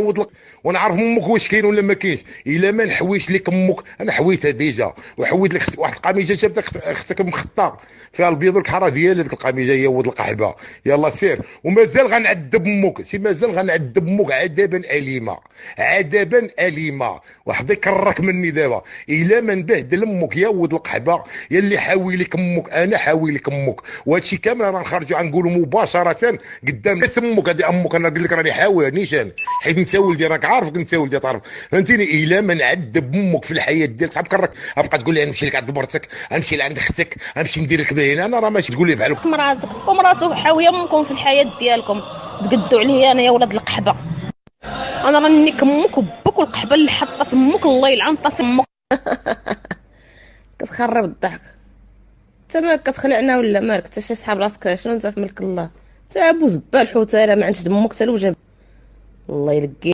نعوض لك. ونعرف أمك واش كاين ولا ما كاينش. إلا ما نحويش لك أمك أنا حويتها déjà. وحويت لك واحد القميجة جابتك أختك مخطه فيها البيض والكحرة ديال هذيك القميجة هي ود القحبه يلا سير. ومازال غنعذب أمك سي مازال غنعذب أمك عذابا اليما عذابا اليما واحد يكرك مني دابا. إلا ما نبهدل أمك يا ود القحبه يا اللي حاوي لك أمك أنا حاوي لك أمك الشيء كامل راه نخرجوا غنقولوا مباشرة قدام أمك هذه أمك أنا قلت لك راني حاوي نيشان. حيت انت ولدي راك عارف انت ولدي تعرف فهمتيني؟ إلا ما نعذب أمك في الحياة ديالك صاحب كرك. غتبقى تقول لي نمشي لك عند مرتك نمشي لعند أختك نمشي ندير لك بهنا أنا راه ماشي تقول لي بحال مراتك ومراتو حاويه أمكم في الحياة ديالكم. تقدوا عليا أنا يا ولاد القحبة. أنا راني كمك وبك والقحبة اللي حطت أمك الله يلعن طاس أمك. كتخرب الضحك. انت مالك كتخلعنا ولا مالك؟ انت شي صحاب راسك شنو أنت في ملك الله؟ انت أبو زبال حوت ما عندش دمك حتى الوجه الله يلقي